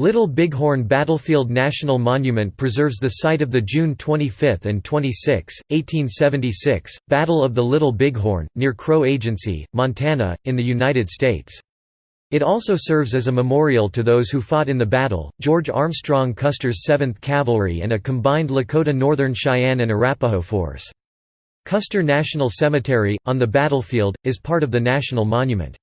Little Bighorn Battlefield National Monument preserves the site of the June 25 and 26, 1876, Battle of the Little Bighorn, near Crow Agency, Montana, in the United States. It also serves as a memorial to those who fought in the battle, George Armstrong Custer's 7th Cavalry and a combined Lakota Northern Cheyenne and Arapaho force. Custer National Cemetery, on the battlefield, is part of the National Monument.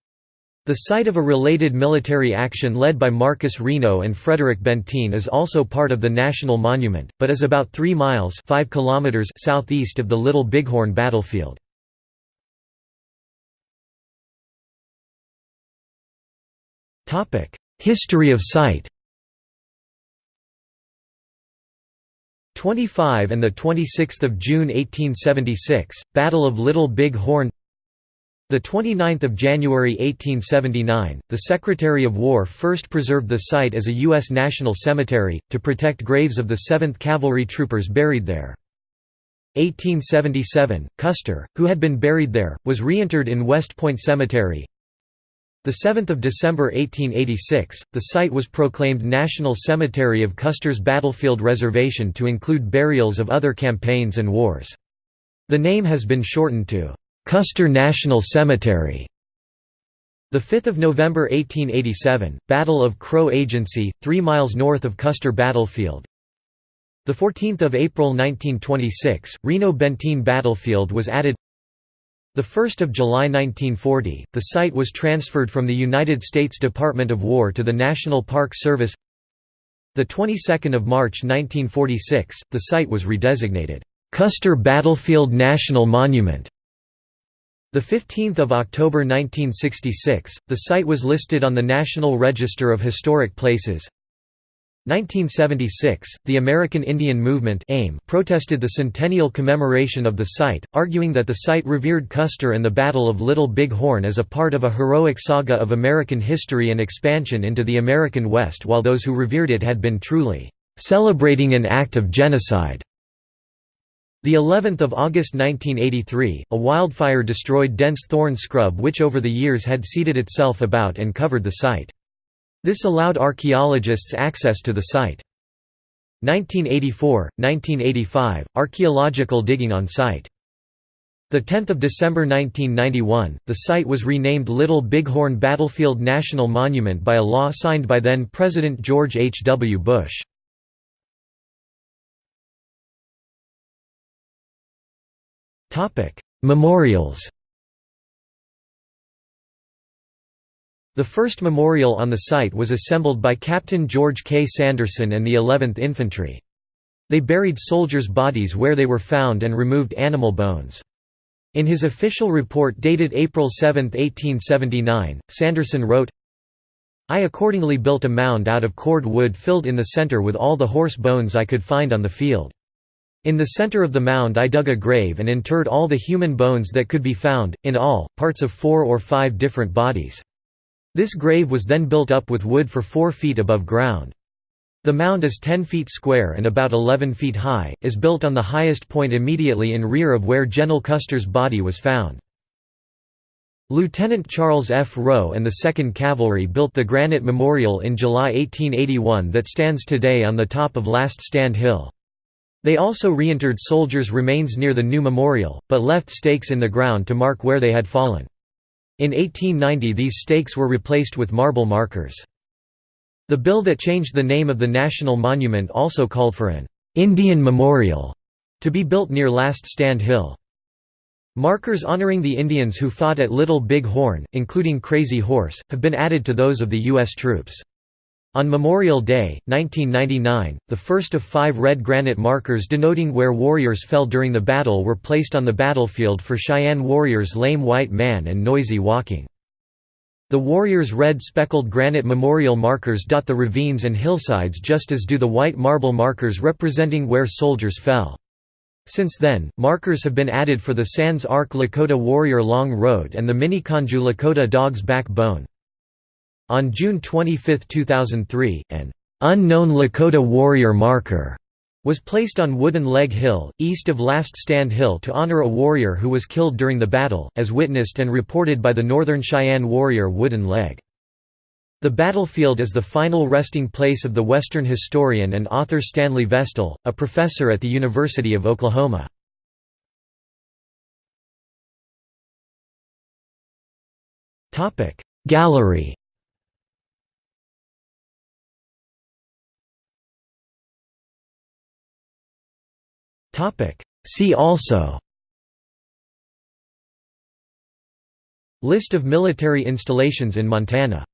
The site of a related military action led by Marcus Reno and Frederick Benteen is also part of the National Monument, but is about 3 miles 5 kilometers southeast of the Little Bighorn battlefield. History of site 25 and 26 June 1876, Battle of Little Big Horn the 29th of January 1879, the Secretary of War first preserved the site as a U.S. national cemetery, to protect graves of the 7th Cavalry troopers buried there. 1877, Custer, who had been buried there, was reinterred in West Point Cemetery. 7 December 1886, the site was proclaimed National Cemetery of Custer's Battlefield Reservation to include burials of other campaigns and wars. The name has been shortened to Custer National Cemetery. The 5th of November 1887, Battle of Crow Agency, 3 miles north of Custer Battlefield. The 14th of April 1926, Reno Benteen Battlefield was added. The 1st of July 1940, the site was transferred from the United States Department of War to the National Park Service. The 22nd of March 1946, the site was redesignated Custer Battlefield National Monument. The 15th of October 1966, the site was listed on the National Register of Historic Places. 1976, the American Indian Movement AIM protested the centennial commemoration of the site, arguing that the site revered Custer and the Battle of Little Big Horn as a part of a heroic saga of American history and expansion into the American West while those who revered it had been truly "...celebrating an act of genocide." The 11th of August 1983, a wildfire destroyed dense thorn scrub which over the years had seeded itself about and covered the site. This allowed archaeologists access to the site. 1984, 1985, archaeological digging on site. 10 December 1991, the site was renamed Little Bighorn Battlefield National Monument by a law signed by then-President George H. W. Bush. Memorials The first memorial on the site was assembled by Captain George K. Sanderson and the 11th Infantry. They buried soldiers' bodies where they were found and removed animal bones. In his official report dated April 7, 1879, Sanderson wrote, I accordingly built a mound out of cord wood filled in the center with all the horse bones I could find on the field. In the center of the mound I dug a grave and interred all the human bones that could be found, in all, parts of four or five different bodies. This grave was then built up with wood for four feet above ground. The mound is 10 feet square and about 11 feet high, is built on the highest point immediately in rear of where General Custer's body was found. Lieutenant Charles F. Roe and the 2nd Cavalry built the granite memorial in July 1881 that stands today on the top of Last Stand Hill. They also reinterred soldiers' remains near the new memorial, but left stakes in the ground to mark where they had fallen. In 1890 these stakes were replaced with marble markers. The bill that changed the name of the national monument also called for an «Indian Memorial» to be built near Last Stand Hill. Markers honoring the Indians who fought at Little Big Horn, including Crazy Horse, have been added to those of the U.S. troops. On Memorial Day, 1999, the first of five red granite markers denoting where warriors fell during the battle were placed on the battlefield for Cheyenne warriors Lame White Man and Noisy Walking. The warriors' red speckled granite memorial markers dot the ravines and hillsides just as do the white marble markers representing where soldiers fell. Since then, markers have been added for the Sans Arc Lakota Warrior Long Road and the Miniconjou Lakota Dog's Backbone. On June 25, 2003, an unknown Lakota warrior marker was placed on Wooden Leg Hill, east of Last Stand Hill to honor a warrior who was killed during the battle, as witnessed and reported by the Northern Cheyenne warrior Wooden Leg. The battlefield is the final resting place of the Western historian and author Stanley Vestal, a professor at the University of Oklahoma. Gallery See also List of military installations in Montana